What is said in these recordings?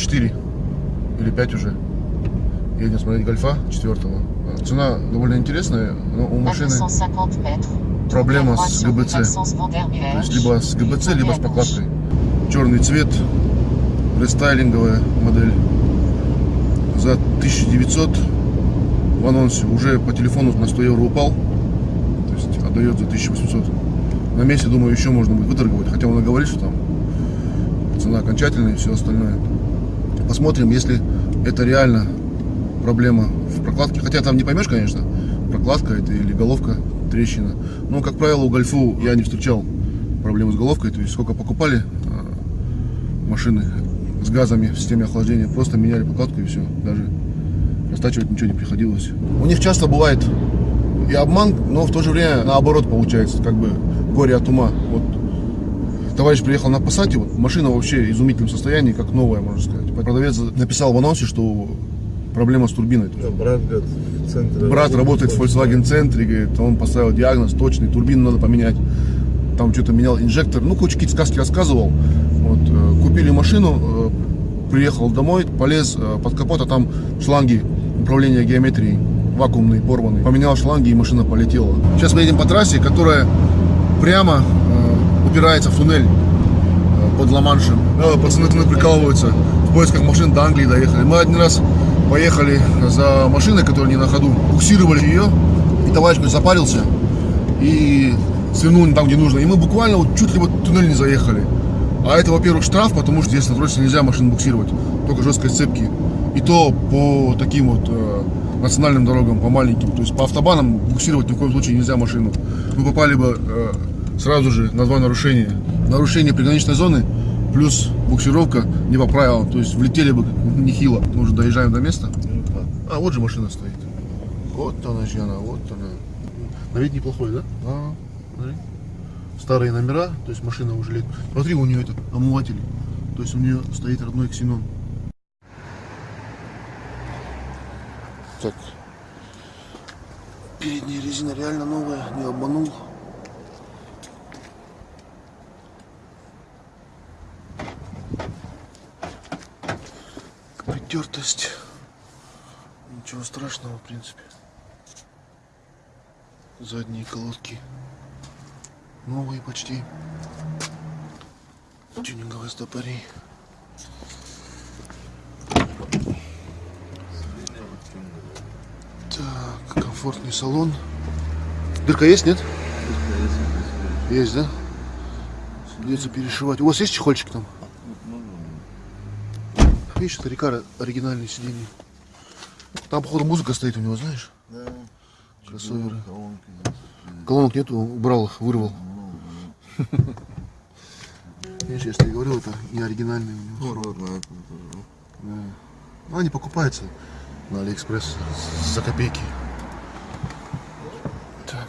4 или 5 уже. Едем смотреть гольфа четвертого. Цена довольно интересная, но у машины проблема с ГБЦ. То есть либо с ГБЦ, либо с покладкой. Черный цвет, рестайлинговая модель. За 1900 в анонсе уже по телефону на 100 евро упал. То есть отдает за 1800. На месте, думаю, еще можно будет выторговать. Хотя он и говорит, что там цена окончательная и все остальное. Посмотрим, если это реально проблема в прокладке. Хотя там не поймешь, конечно, прокладка это или головка, трещина. Но, как правило, у Гольфу я не встречал проблемы с головкой. То есть сколько покупали а, машины с газами в системе охлаждения, просто меняли прокладку и все. Даже растачивать ничего не приходилось. У них часто бывает и обман, но в то же время наоборот получается, как бы горе от ума. Вот товарищ приехал на Passat, вот машина вообще в изумительном состоянии, как новая, можно сказать. Продавец написал в анонсе, что проблема с турбиной. Да, брат, говорит, в центре брат работает в Volkswagen центре, говорит, он поставил диагноз точный, турбину надо поменять. Там что-то менял инжектор, ну, какие-то сказки рассказывал. Вот, э, купили машину, э, приехал домой, полез э, под капот, а там шланги управления геометрией вакуумные, порванные. Поменял шланги и машина полетела. Сейчас мы едем по трассе, которая прямо упирается в туннель э, под Ла-Маншем. Пацаны туннель прикалываются. В поисках машин до Англии доехали. Мы один раз поехали за машиной, которая не на ходу. Буксировали ее, и товарищ запарился и свернул не там, где нужно. И мы буквально вот чуть ли вот туннель не заехали. А это, во-первых, штраф, потому что здесь на троссе нельзя машину буксировать, только жесткой цепки. И то по таким вот э, национальным дорогам, по маленьким. То есть по автобанам буксировать ни в коем случае нельзя машину. Мы попали бы э, сразу же на два нарушения. Нарушение приграничной зоны плюс буксировка не по правилам. То есть влетели бы нехило. Мы уже доезжаем до места. А, вот же машина стоит. Вот она, Жена, вот она. На вид неплохой, да? А, смотри. Старые номера, то есть машина уже лет. Смотри, у нее это омыватель. То есть у нее стоит родной ксенон. Так. Передняя резина реально новая, не обманул. Притертость. Ничего страшного, в принципе. Задние колодки. Новые почти. Тюнинговые стопори. Так, комфортный салон. Дырка есть, нет? Есть, да? Придется перешивать. У вас есть чехольчик там? Видишь, это река оригинальные сиденья. Там, походу, музыка стоит у него, знаешь? Да. Кроссоверы. Колонки, да. Колонок нету, убрал их, вырвал. Видишь, я говорил, это не оригинальные у него. Ну. Да. Ну, они покупаются на Алиэкспресс за копейки. Так.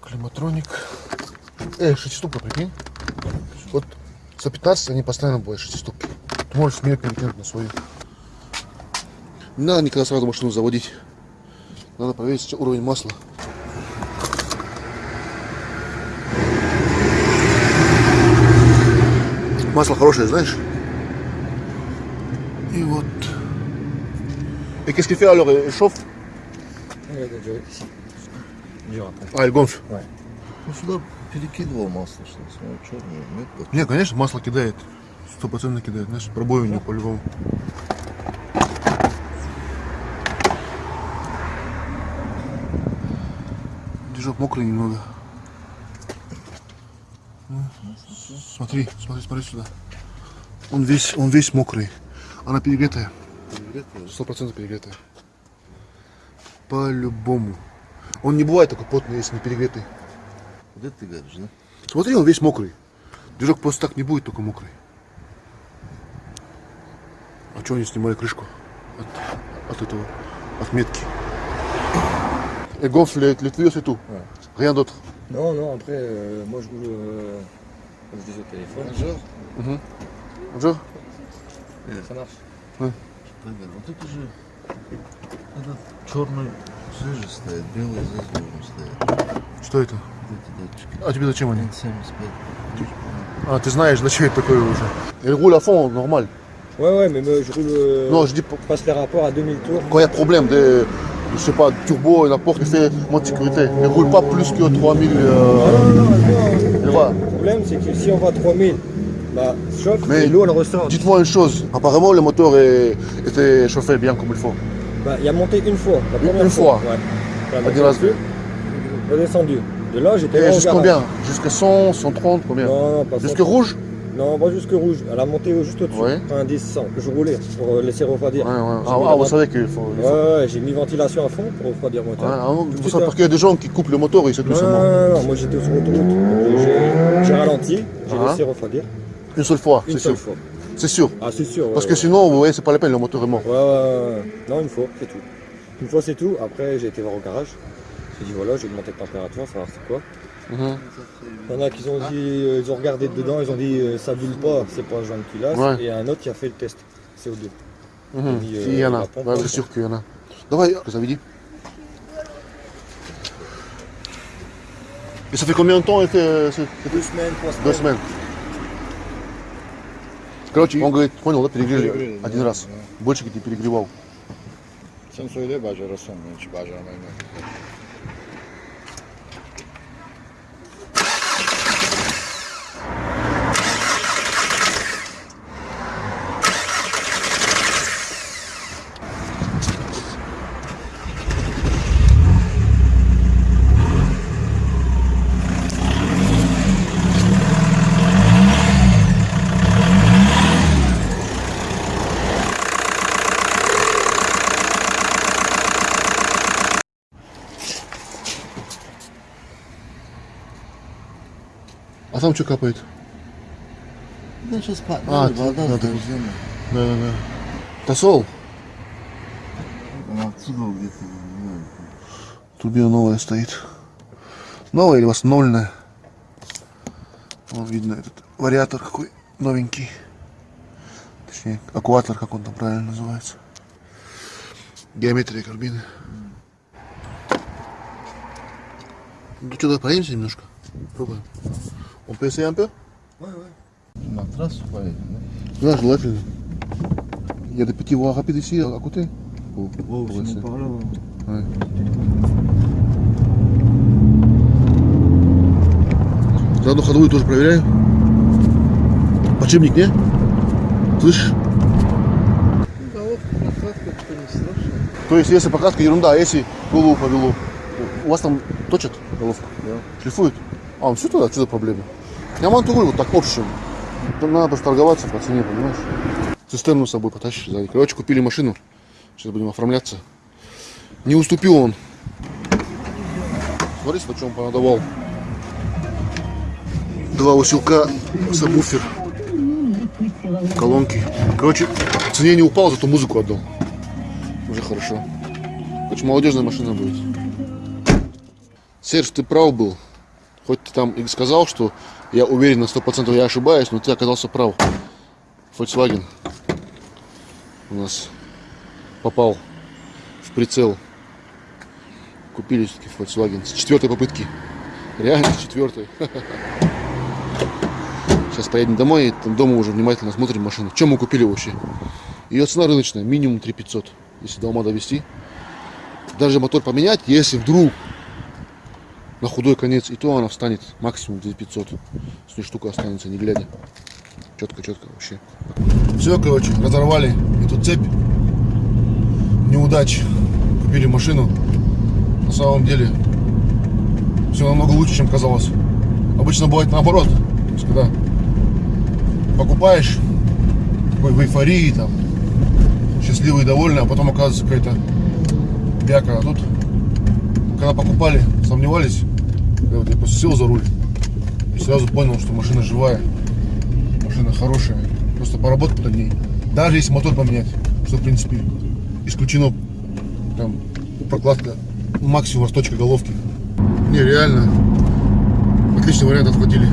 Climatronic. Эй, шестиступка, прикинь. Вот за 15 они постоянно будут шестиступки. Ты можешь смело перекинуть на свою. Не надо никогда сразу машину заводить. Надо проверить уровень масла. Масло хорошее, знаешь? И вот. Et qu'est-ce qu'il fait alors Il chauffe А, il gonfle. Сюда перекидывал масло, что смотрю, черное, нет, Не, конечно, масло кидает. Сто процентов кидает, знаешь, пробой у него по-любому. Движок мокрый немного. Смотри, смотри, смотри сюда. Он весь, он весь мокрый. Она перегретая. Сто процентов перегретая. По-любому. Он не бывает такой плотный, если не перегретый. Вот это ты говоришь, да? Смотри, он весь мокрый. Движок просто так не будет, только мокрый. А что они снимали крышку от, от этого, от метки? Et gonfle les, les tuyaux, c'est tout. Ouais. Rien d'autre. Non, non, après, euh, moi je roule, euh, comme je dis au téléphone, Bonjour. Bonjour. ça marche. Так, вот это же этот черный здесь же стоит, белый здесь должен стоять. Что это? Вот эти датчики. А тебе зачем они? N75. А, ты знаешь, зачем это такое уже? Il roule à fond, normal. Ouais, ouais, mais moi, je roule. euh, Non, je dis pour- je passe les rapports à 2000 tours. quand il y a problème de, je sais pas, turbo, n'importe, il fait mode sécurité. Il roule pas plus que 3000. Non, Euh, non, non, non. et voilà. Le problème, c'est que si on va à 3000, bah, chauffe Mais et l'eau, elle ressort. Dites-moi une chose, apparemment le moteur est- était chauffé bien comme il faut. Bah, il a monté une fois. La Une- première une fois. Ouais. La Ah, dis-moi. descendu. Redescendu. Là, j'étais jusqu'à combien Jusqu'à 100, 130, combien Non, non, pas Jusque 100. rouge Non, pas jusque rouge. Elle a monté juste au-dessus. Ouais. Un 10, 100. Je roulais pour euh, laisser refroidir. Ouais, Ah, ah, vous savez qu'il faut. Ouais, ouais, j'ai mis ventilation à fond pour refroidir le moteur. ah, parce qu'il y a des gens qui coupent le moteur et c'est tout Non, non, seulement. non, non, moi j'étais sur l'autoroute. Donc, J'ai ralenti, j'ai Ah. laissé refroidir. Une seule fois, Une c'est seule sûr. fois. C'est sûr. Ah, c'est sûr. Parce que sinon, vous voyez, c'est pas la peine, le moteur est mort. Ouais, ouais, ouais. Non, une fois, c'est tout. Une fois, c'est tout. Après, j'ai été voir au garage. J'ai dit voilà, j'ai augmenté de température, savoir c'est quoi. Mhm. Il y en a qui ont dit, euh, ils ont regardé dedans, ils ont dit euh, ça bulle pas, c'est pas joint de culasse. Ouais. Et un autre qui a fait le test CO2. Mhm. dit, euh, Si, il y en a. la pompe, Ouais, ouais. c'est sûr qu'il y en a. Давай, que ça veut dire Et ça fait combien de temps это, euh, c'est- c'est- Deux semaines, trois Deux semaines. смен. Короче, он говорит, понял, да, перегрели Перегрели, один да, раз. да. Больше ты перегревал. Sen söyle bacarırsan hiç там что капает? Ben сейчас А, bardak надо. Да, да, да. Тосол? Отсюда getirdim. Турбина новая стоит. Новая или восстановленная? Вон видно этот вариатор какой новенький. Точнее, аккуатор, как он там правильно называется. Геометрия карбины. Ну что, давай проедемся немножко? Пробуем. Он peut un peu? На трассу поедем, Да, желательно. Il y a des petits voies rapides ici à côté. Pour- да? pour essayer. не пора. Ouais. Заодно ходовую тоже проверяю. Подшипник, не? Слышишь? То есть, если прокатка ерунда, а если голову повело? У вас там точат головку? Да. Шлифуют? А, ну все тогда, что за проблема? Я говорю вот так общем. Надо торговаться по цене, понимаешь? Цистерну с собой потащишь сзади. Короче, купили машину. Сейчас будем оформляться. Не уступил он. Смотри, на чем понадавал. Два усилка, сабвуфер, колонки. Короче, цене не упал, зато музыку отдал. Уже хорошо. Очень молодежная машина будет. Серж, ты прав был. Хоть ты там и сказал, что я уверен на 100% я ошибаюсь, но ты оказался прав. Volkswagen у нас попал в прицел. Купили все-таки Volkswagen с четвертой попытки. Реально с четвертой. Сейчас поедем домой и там дома уже внимательно смотрим машину. Чем мы купили вообще? Ее цена рыночная, минимум 3500, если до ума довести. Даже мотор поменять, если вдруг на худой конец, и то она встанет максимум 2500. С ней штука останется, не глядя. Четко, четко вообще. Все, короче, разорвали эту цепь. Неудач. Купили машину. На самом деле, все намного лучше, чем казалось. Обычно бывает наоборот. То есть, когда покупаешь, в эйфории, там, счастливый, довольный, а потом оказывается какая-то бяка. А тут, когда покупали, сомневались, я, вот, я просто сел за руль и сразу понял, что машина живая, машина хорошая. Просто поработать над ней. Даже если мотор поменять, что в принципе исключено там прокладка максимум расточка головки. Не, реально. Отличный вариант отхватили.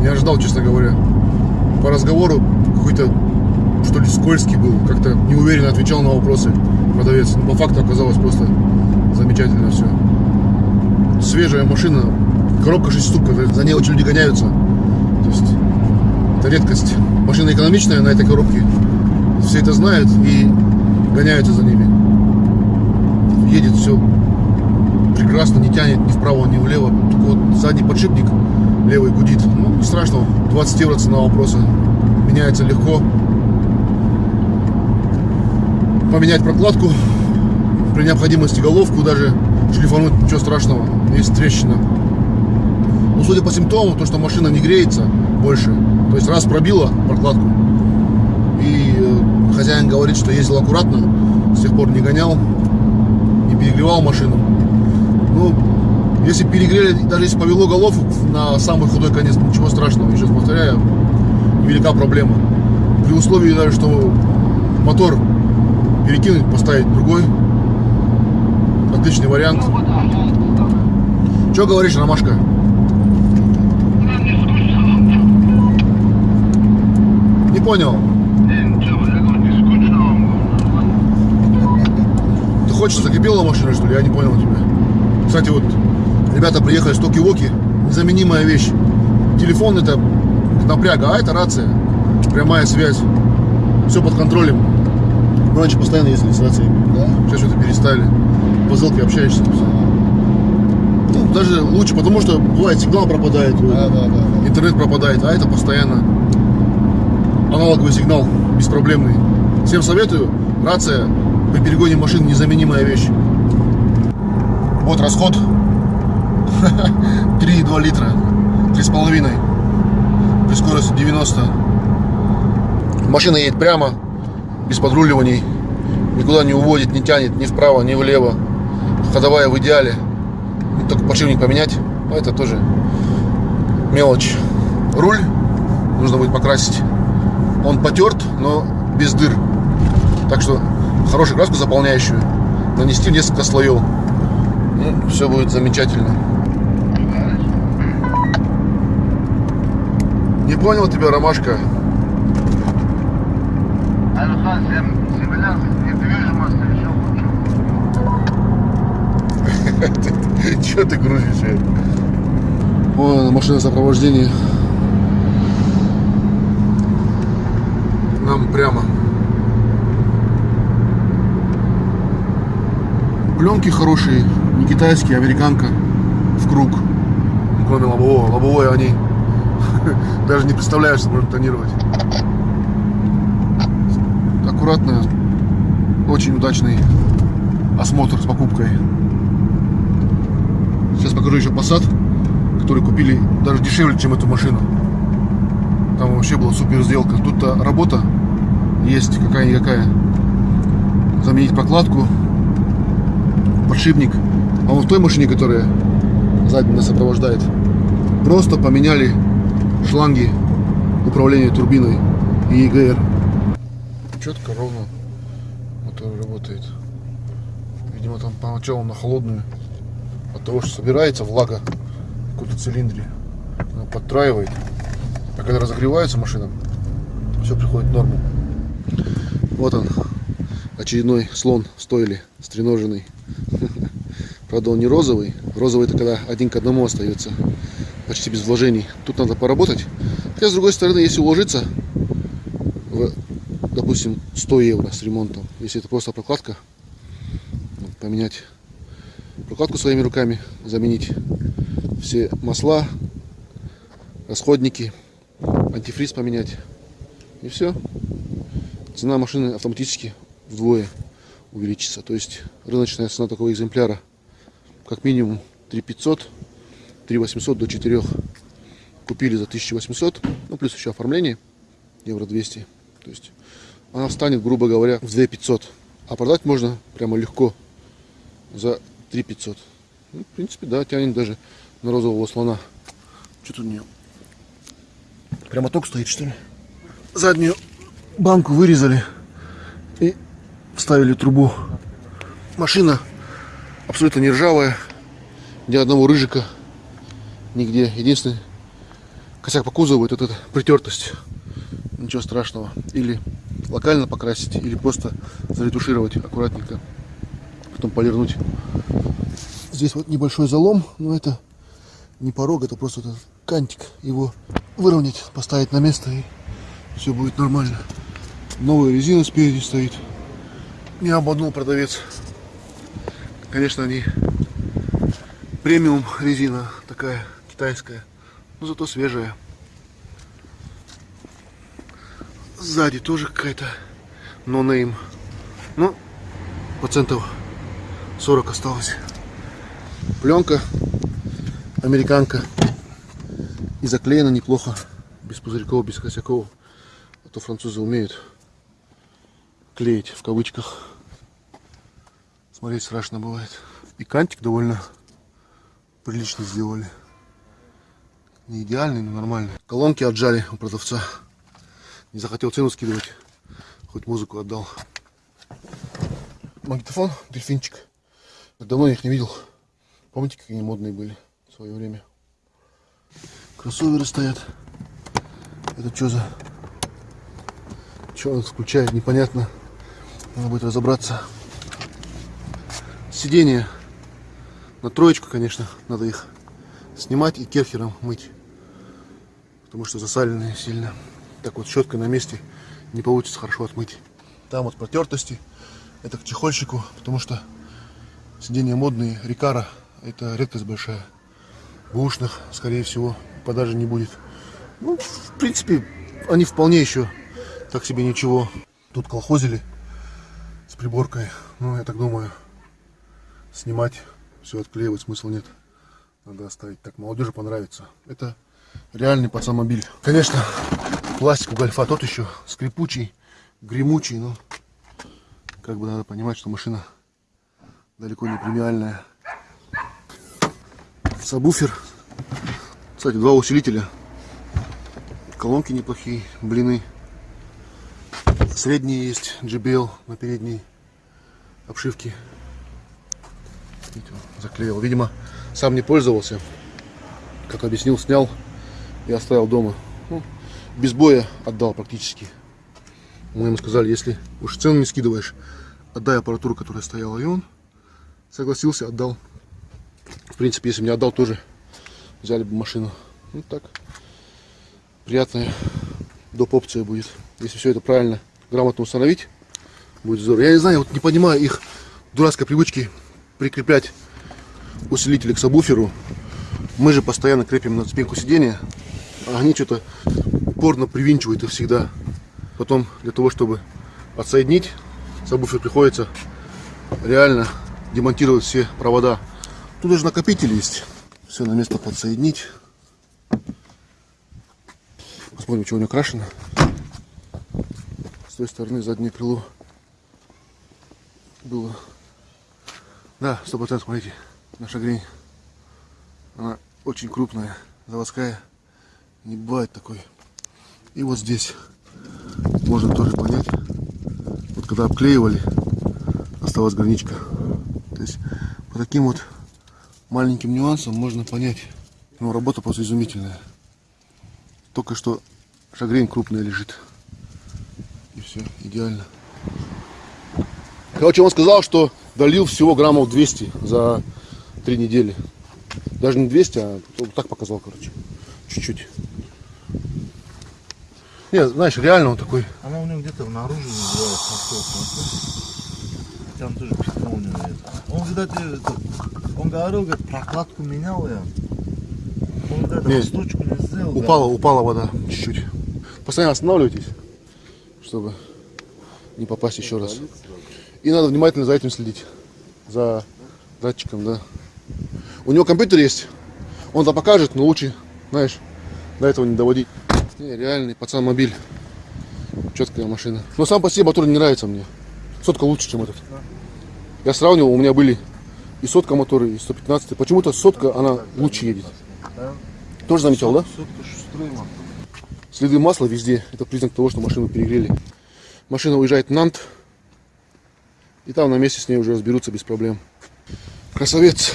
Не ожидал, честно говоря. По разговору какой-то что ли скользкий был, как-то неуверенно отвечал на вопросы продавец. Но по факту оказалось просто замечательно все. Свежая машина, коробка 6 штук, за ней очень люди гоняются. То есть Это редкость. Машина экономичная на этой коробке. Все это знают и гоняются за ними. Едет все прекрасно, не тянет ни вправо, ни влево. Только вот задний подшипник левый гудит. Ну, не страшно. 20 евро цена вопроса. Меняется легко. Поменять прокладку. При необходимости головку даже шлифануть, ничего страшного. Есть трещина. Ну, судя по симптомам, то, что машина не греется больше. То есть раз пробила прокладку. И э, хозяин говорит, что ездил аккуратно. С тех пор не гонял. Не перегревал машину. Ну, если перегрели, даже если повело головку на самый худой конец, ничего страшного. Еще раз повторяю, невелика проблема. При условии даже, что мотор перекинуть, поставить другой. Отличный вариант. Что говоришь, Ромашка? Не понял. Ты хочешь закипела машина, что ли? Я не понял тебя. Кстати, вот ребята приехали с Токи-Воки. Незаменимая вещь. Телефон это напряга, а это рация. Прямая связь. Все под контролем. Мы раньше постоянно ездили с рациями. Да? Сейчас что-то перестали. По ссылке общаешься. всё. Ну, даже лучше, потому что бывает сигнал пропадает, Да, да, да. интернет пропадает, а это постоянно аналоговый сигнал, беспроблемный. Всем советую, рация при перегоне машин незаменимая вещь. Вот расход 3,2 литра, 3,5 при скорости 90. Машина едет прямо, без подруливаний, никуда не уводит, не тянет ни вправо, ни влево. Ходовая в идеале. Ну, Только подшипник поменять, но это тоже мелочь. Руль нужно будет покрасить. Он потерт, но без дыр. Так что хорошую краску заполняющую нанести в несколько слоев. Ну, все будет замечательно. Не понял тебя, Ромашка. Недвижимость еще лучше. Че ты грузишь? Вон машина сопровождения. Нам прямо. Пленки хорошие, не китайские, американка в круг. Ну, Кроме лобового. Лобовое они даже не представляешь, что можно тонировать. Аккуратно, очень удачный осмотр с покупкой. Сейчас покажу еще Passat, который купили даже дешевле, чем эту машину. Там вообще была супер сделка. Тут-то работа есть какая-никакая. Заменить прокладку, подшипник. А вон в той машине, которая сзади нас сопровождает, просто поменяли шланги управления турбиной и ЕГР. Четко, ровно мотор работает. Видимо, там поначалу на холодную от того, что собирается влага в каком-то цилиндре, она подтраивает. А когда разогревается машина, все приходит в норму. Вот он, очередной слон в стойле, стреноженный. Правда, он не розовый. Розовый это когда один к одному остается, почти без вложений. Тут надо поработать. Хотя, с другой стороны, если уложиться в, допустим, 100 евро с ремонтом, если это просто прокладка, ну, поменять прокладку своими руками, заменить все масла, расходники, антифриз поменять. И все. Цена машины автоматически вдвое увеличится. То есть рыночная цена такого экземпляра как минимум 3500, 3800 до 4 купили за 1800, ну плюс еще оформление евро 200. То есть она встанет, грубо говоря, в 2500. А продать можно прямо легко за 3500. Ну, в принципе, да, тянет даже на розового слона. Что тут у нее? Прямо ток стоит, что ли? Заднюю банку вырезали и вставили трубу. Машина абсолютно не ржавая. Ни одного рыжика нигде. Единственный косяк по кузову это эта притертость. Ничего страшного. Или локально покрасить, или просто заретушировать аккуратненько. Потом полирнуть. Здесь вот небольшой залом, но это не порог, это просто этот кантик. Его выровнять, поставить на место и все будет нормально. Новая резина спереди стоит. Не обманул продавец. Конечно, они премиум резина такая китайская, но зато свежая. Сзади тоже какая-то нонейм. Ну, процентов 40 осталось. Пленка американка. И заклеена неплохо. Без пузырьков, без косяков. А то французы умеют клеить в кавычках. Смотреть страшно бывает. И кантик довольно прилично сделали. Не идеальный, но нормальный. Колонки отжали у продавца. Не захотел цену скидывать. Хоть музыку отдал. Магнитофон, дельфинчик. Давно их не видел. Помните, какие они модные были в свое время? Кроссоверы стоят. Это что за... Что он включает, непонятно. Надо будет разобраться. Сиденья на троечку, конечно, надо их снимать и керхером мыть. Потому что засаленные сильно. Так вот щеткой на месте не получится хорошо отмыть. Там вот протертости. Это к чехольщику, потому что сиденья модные. Рикара это редкость большая. Бушных, скорее всего, продажи не будет. Ну, в принципе, они вполне еще так себе ничего. Тут колхозили с приборкой. Ну, я так думаю, снимать, все отклеивать смысла нет. Надо оставить так. Молодежи понравится. Это реальный пацанмобиль. Конечно, пластик у гольфа тот еще скрипучий, гремучий, но как бы надо понимать, что машина далеко не премиальная. Сабвуфер. Кстати, два усилителя. Колонки неплохие, блины. Средние есть, JBL на передней обшивке. Заклеил. Видимо, сам не пользовался. Как объяснил, снял и оставил дома. Ну, без боя отдал практически. Мы ему сказали, если уж цену не скидываешь, отдай аппаратуру, которая стояла. И он согласился, отдал. В принципе, если бы не отдал, тоже взяли бы машину. Ну так, приятная доп. опция будет. Если все это правильно, грамотно установить, будет здорово. Я не знаю, вот не понимаю их дурацкой привычки прикреплять усилители к сабвуферу. Мы же постоянно крепим на спинку сидения, а они что-то упорно привинчивают их всегда. Потом для того, чтобы отсоединить, сабвуфер приходится реально демонтировать все провода. Тут даже накопитель есть. Все на место подсоединить. Посмотрим, что у него крашено. С той стороны заднее крыло было. Да, сто процентов, смотрите, наша грень. Она очень крупная, заводская. Не бывает такой. И вот здесь можно тоже понять. Вот когда обклеивали, осталась граничка. То есть по таким вот маленьким нюансам можно понять. Ну, работа просто изумительная. Только что шагрень крупная лежит. И все, идеально. Короче, он сказал, что долил всего граммов 200 за три недели. Даже не 200, а так показал, короче. Чуть-чуть. Не, знаешь, реально он такой. Она у него где-то наружу называется, Там тоже это. Он, кстати, он говорил, говорит, прокладку менял я. Он, говорит, Не, сделал. Упала, упала вода чуть-чуть. Постоянно останавливайтесь, чтобы не попасть еще раз. И надо внимательно за этим следить. За датчиком, да. У него компьютер есть. Он там покажет, но лучше, знаешь, до этого не доводить. Не, реальный пацан мобиль. Четкая машина. Но сам по себе мотор не нравится мне. Сотка лучше, чем этот. Я сравнивал, у меня были и сотка моторы, и 115. Почему-то сотка, она лучше едет. Тоже заметил, да? Мотор. Следы масла везде. Это признак того, что машину перегрели. Машина уезжает в Нант. И там на месте с ней уже разберутся без проблем. Красавец.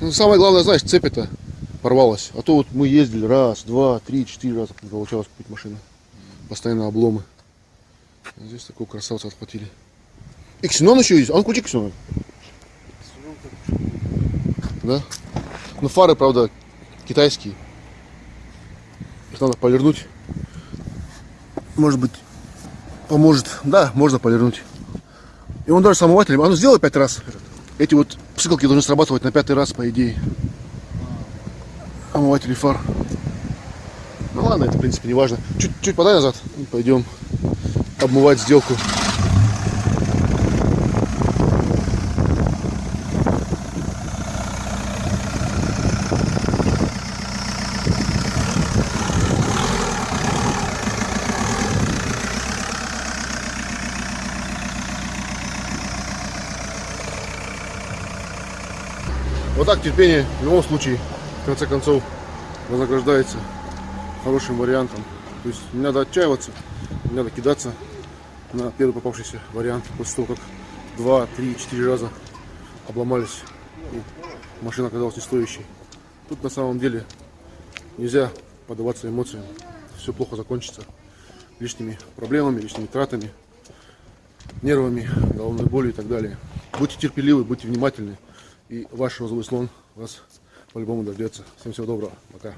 Ну, самое главное, знаешь, цепь это порвалась. А то вот мы ездили раз, два, три, четыре раза не получалось купить машину. Постоянно обломы. А здесь такого красавца отхватили. И ксенон еще есть. А ну включи ксенон. Да? Ну фары, правда, китайские. Надо полирнуть. Может быть, поможет. Да, можно полирнуть. И он даже с омывателем. А ну сделай пять раз. Эти вот псикалки должны срабатывать на пятый раз, по идее. Омыватели фар. Ну ладно, это в принципе не важно. Чуть-чуть подай назад. И пойдем обмывать сделку. Вот так терпение в любом случае, в конце концов, вознаграждается хорошим вариантом. То есть не надо отчаиваться, не надо кидаться на первый попавшийся вариант после того, как два, три, четыре раза обломались и машина оказалась не стоящей. Тут на самом деле нельзя поддаваться эмоциям. Все плохо закончится лишними проблемами, лишними тратами, нервами, головной болью и так далее. Будьте терпеливы, будьте внимательны. И ваш розовый слон вас по-любому дождется. Всем всего доброго. Пока.